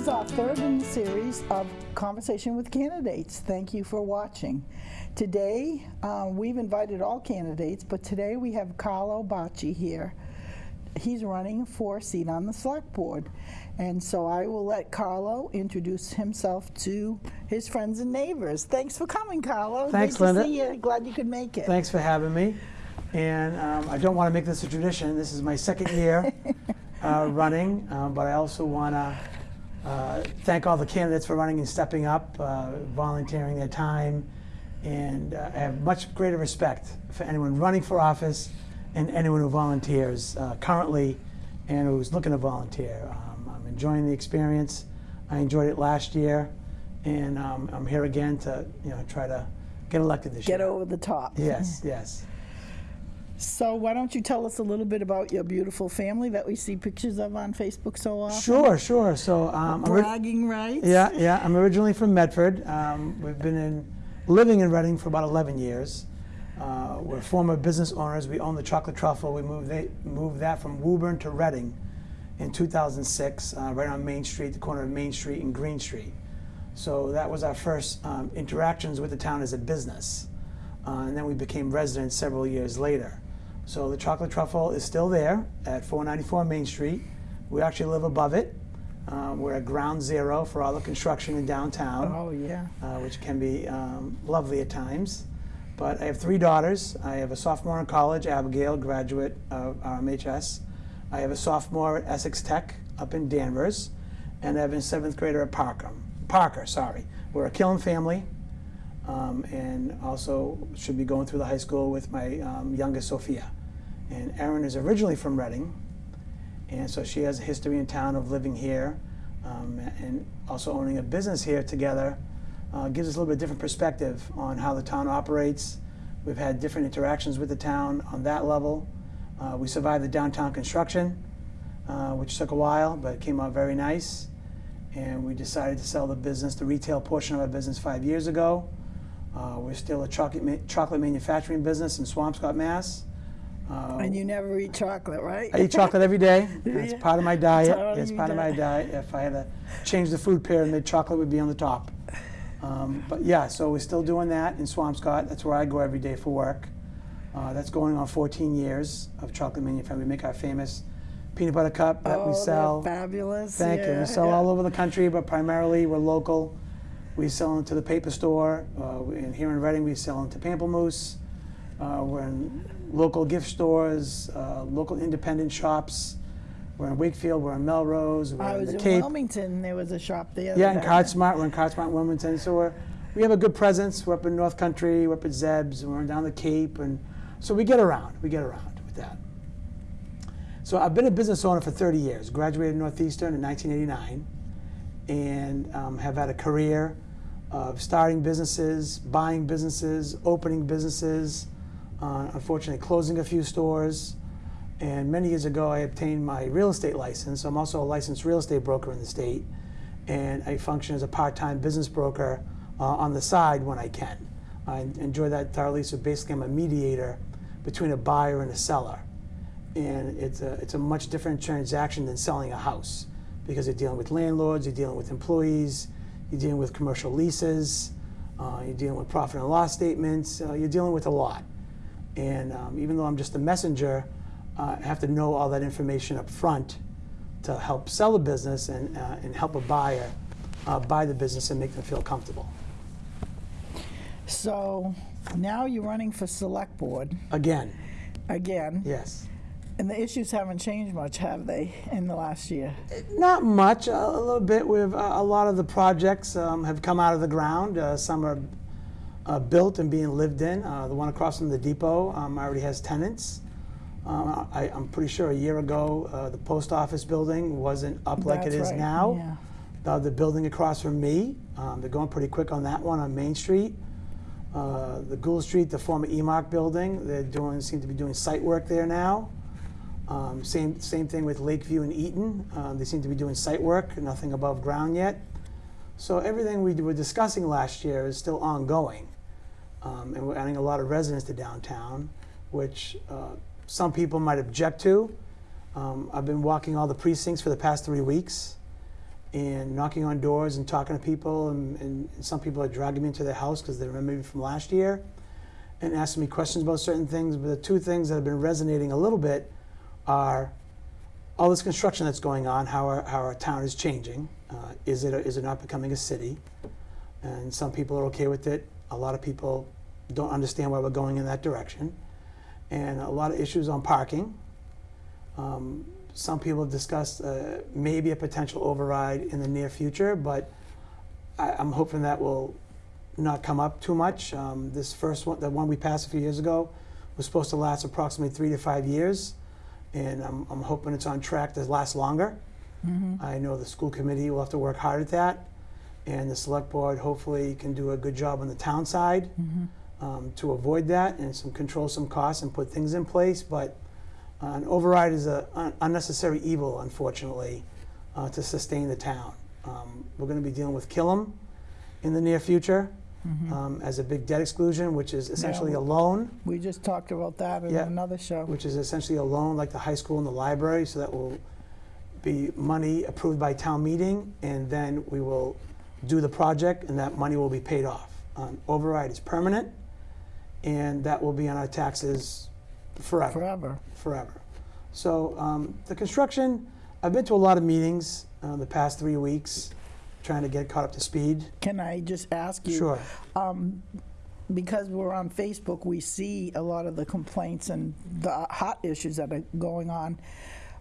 is our third in the series of Conversation with Candidates. Thank you for watching. Today, uh, we've invited all candidates, but today we have Carlo Bacci here. He's running for a seat on the select board. And so I will let Carlo introduce himself to his friends and neighbors. Thanks for coming, Carlo. Thanks, Great Linda. To see you. Glad you could make it. Thanks for having me. And um, I don't want to make this a tradition. This is my second year uh, running, uh, but I also want to uh, thank all the candidates for running and stepping up, uh, volunteering their time, and uh, I have much greater respect for anyone running for office and anyone who volunteers uh, currently and who's looking to volunteer. Um, I'm enjoying the experience. I enjoyed it last year, and um, I'm here again to you know try to get elected this Get year. Get over the top. Yes, yes. So why don't you tell us a little bit about your beautiful family that we see pictures of on Facebook so often? Sure, sure. So, um, Bragging rights. yeah, yeah. I'm originally from Medford. Um, we've been in living in Reading for about 11 years. Uh, we're former business owners. We own the Chocolate Truffle. We moved, they, moved that from Woburn to Reading in 2006, uh, right on Main Street, the corner of Main Street and Green Street. So that was our first um, interactions with the town as a business. Uh, and then we became residents several years later. So the Chocolate Truffle is still there at 494 Main Street. We actually live above it. Um, we're at ground zero for all the construction in downtown, Oh, yeah. uh, which can be um, lovely at times. But I have three daughters. I have a sophomore in college, Abigail, graduate of RMHS. I have a sophomore at Essex Tech up in Danvers, and I have a seventh grader at Parker. Parker, sorry. We're a Killam family, um, and also should be going through the high school with my um, youngest Sophia. And Erin is originally from Reading, and so she has a history in town of living here um, and also owning a business here together. Uh, gives us a little bit different perspective on how the town operates. We've had different interactions with the town on that level. Uh, we survived the downtown construction, uh, which took a while, but it came out very nice. And we decided to sell the business, the retail portion of our business, five years ago. Uh, we're still a chocolate, ma- chocolate manufacturing business in Swampscott, Mass. Uh, And you never eat chocolate, right? I eat chocolate every day. It's Yeah. part of my diet. It's part of my diet. If I had to change the food pyramid, chocolate would be on the top. Um, but yeah, so we're still doing that in Swampscott. That's where I go every day for work. Uh, that's going on 14 years of chocolate manufacturing. We make our famous peanut butter cup that oh, we sell. fabulous. Thank you. We sell yeah. all over the country, but primarily we're local. We sell into the paper store. Uh, and here in Reading, we sell into Pamplemousse. Uh, we're in local gift stores, uh, local independent shops. We're in Wakefield. We're in Melrose. We're I in was the in Cape. Wilmington. There was a shop there. Yeah, in Cardsmart. We're in Cardsmart, Wilmington. So we're, we have a good presence. We're up in North Country. We're up at Zeb's. We're down the Cape, and so we get around. We get around with that. So I've been a business owner for 30 years. Graduated Northeastern in 1989, and um, have had a career of starting businesses, buying businesses, opening businesses. Uh, unfortunately, closing a few stores. And many years ago, I obtained my real estate license. I'm also a licensed real estate broker in the state, and I function as a part-time business broker uh, on the side when I can. I enjoy that thoroughly. So basically, I'm a mediator between a buyer and a seller, and it's a it's a much different transaction than selling a house because you're dealing with landlords, you're dealing with employees, you're dealing with commercial leases, uh, you're dealing with profit and loss statements, uh, you're dealing with a lot. And um, even though I'm just a messenger, uh, I have to know all that information up front to help sell a business and, uh, and help a buyer uh, buy the business and make them feel comfortable. So now you're running for select board Again, again, yes. and the issues haven't changed much, have they, in the last year? Not much, a, little bit. We've, a lot of the projects um, have come out of the ground. Uh, some are uh, built and being lived in. Uh, the one across from the depot um, already has tenants. Uh, I, I'm pretty sure a year ago, uh, the post office building wasn't up like it is right, now. yeah. The building across from me, um, they're going pretty quick on that one on Main Street. Uh, the Gould Street, the former EMARC building, they're doing seem to be doing site work there now. Um, same same thing with Lakeview and Eaton. Uh, they seem to be doing site work, nothing above ground yet. So everything we were discussing last year is still ongoing, um, and we're adding a lot of residents to downtown, which uh, some people might object to. Um, I've been walking all the precincts for the past three weeks, and knocking on doors and talking to people, and, and some people are dragging me into their house because they remember me from last year and asking me questions about certain things. But the two things that have been resonating a little bit are all this construction that's going on, how our, how our town is changing. Uh, is, it, is it not becoming a city? And some people are okay with it. A lot of people don't understand why we're going in that direction. And a lot of issues on parking. Um, some people have discussed uh, maybe a potential override in the near future, but I, I'm hoping that will not come up too much. Um, this first one, the one we passed a few years ago, was supposed to last approximately three to five years, and I'm, I'm hoping it's on track to last longer. I know the school committee will have to work hard at that, and the select board hopefully can do a good job on the town side um, to avoid that and some control some costs and put things in place. But uh, an override is a un- unnecessary evil, unfortunately, uh, to sustain the town. Um, we're going to be dealing with Killam in the near future um, as a big debt exclusion, which is essentially a loan, We just talked about that in Yeah. another show. which is essentially a loan like the high school and the library. So that will be money approved by town meeting, and then we will do the project, and that money will be paid off. Um, override is permanent, and that will be on our taxes forever Forever. forever. So um, the construction, I've been to a lot of meetings uh, the past three weeks, trying to get caught up to speed. Can I just ask you? Sure. Um, because we're on Facebook, we see a lot of the complaints and the hot issues that are going on.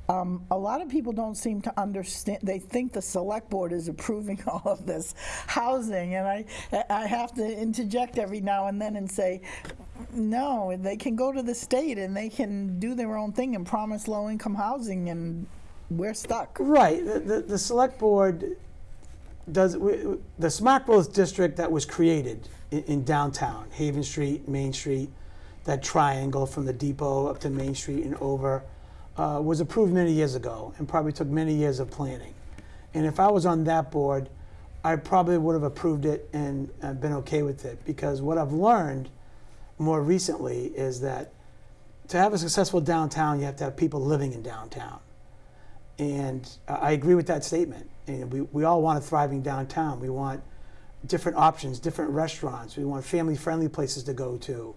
Um, a lot of people don't seem to understand. They think the select board is approving all of this housing, and I, I have to interject every now and then and say, no, they can go to the state and they can do their own thing and promise low-income housing, and we're stuck. Right. The, the, the select board does, we- the smart growth district that was created in, in downtown, Haven Street, Main Street, that triangle from the depot up to Main Street and over, uh, was approved many years ago and probably took many years of planning. And if I was on that board, I probably would have approved it and uh, been okay with it because what I've learned more recently is that to have a successful downtown, you have to have people living in downtown. And uh, I agree with that statement. And we, we all want a thriving downtown. We want different options, different restaurants. We want family friendly places to go to.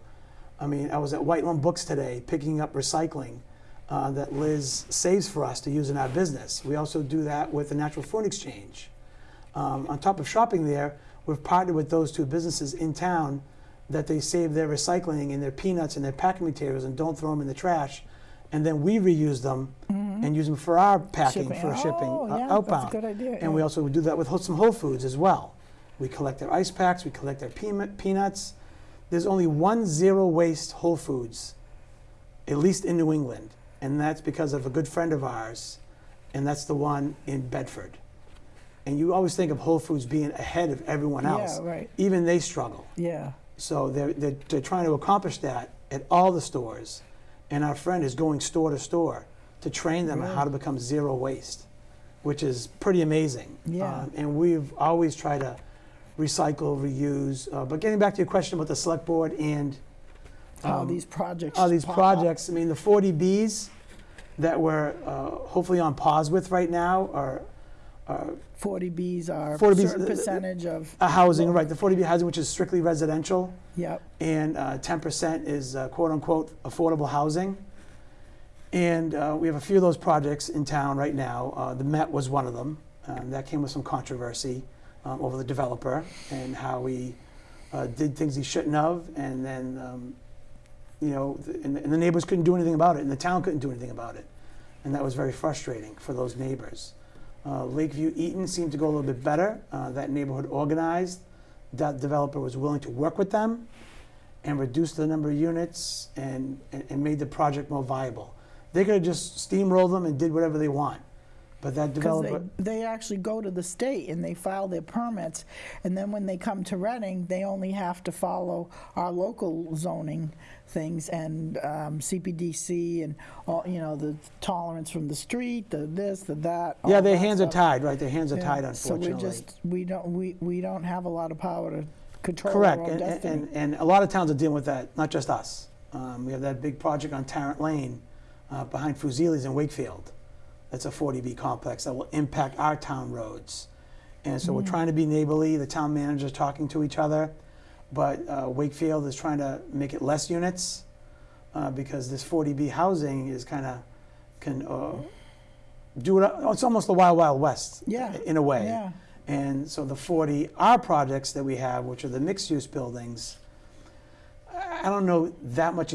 I mean, I was at Whitelam Books today picking up recycling uh, that Liz saves for us to use in our business. We also do that with the Natural Food Exchange. Um, on top of shopping there, we've partnered with those two businesses in town that they save their recycling and their peanuts and their packing materials and don't throw them in the trash. And then we reuse them and use them for our packing, Shipping. for shipping Oh, uh, yeah, that's a outbound. good idea, And we also do that with some Whole Foods as well. We collect their ice packs, we collect their peanut, peanuts. There's only one zero waste Whole Foods, at least in New England, and that's because of a good friend of ours, and that's the one in Bedford. And you always think of Whole Foods being ahead of everyone else. Yeah, right. Even they struggle. Yeah. So they're, they're, they're trying to accomplish that at all the stores. And our friend is going store to store to train them on how to become zero waste, which is pretty amazing. Yeah. Um, and we've always tried to recycle, reuse. Uh, but getting back to your question about the select board and How um, these projects. all these pop up. projects, I mean, the 40Bs that we're uh, hopefully on pause with right now are, are 40Bs are 40Bs, certain uh, uh, percentage of, a housing, right? The 40B housing, which is strictly residential. yep, and uh, 10% is uh, quote unquote affordable housing. And uh, we have a few of those projects in town right now. Uh, the Met was one of them. Um, that came with some controversy um, over the developer and how he uh, did things he shouldn't have, and then um, you know, and, and the neighbors couldn't do anything about it, and the town couldn't do anything about it, and that was very frustrating for those neighbors. Uh, Lakeview Eaton seemed to go a little bit better. Uh, that neighborhood organized. That developer was willing to work with them and reduce the number of units and, and, and made the project more viable. They could have just steamrolled them and did whatever they want. But that developer, they, they actually go to the state and they file their permits, and then when they come to Reading, they only have to follow our local zoning things and um, CPDC and all, you know, the tolerance from the street, the this, the that. yeah, their that hands are tied, right? Their hands are Yeah. tied, So we're just, we don't, we, we don't have a lot of power to control Correct, our own and, destiny. and, and a lot of towns are dealing with that, not just us. Um, we have that big project on Tarrant Lane uh, behind Fusilis in Wakefield. That's a 40B complex that will impact our town roads. And so we're trying to be neighborly. The town manager's talking to each other, but uh, Wakefield is trying to make it less units uh, because this 40B housing is kind of can uh, do it. It's almost the wild wild west. Yeah. In a way. Yeah. And so the 40 R projects that we have, which are the mixed use buildings, I don't know that much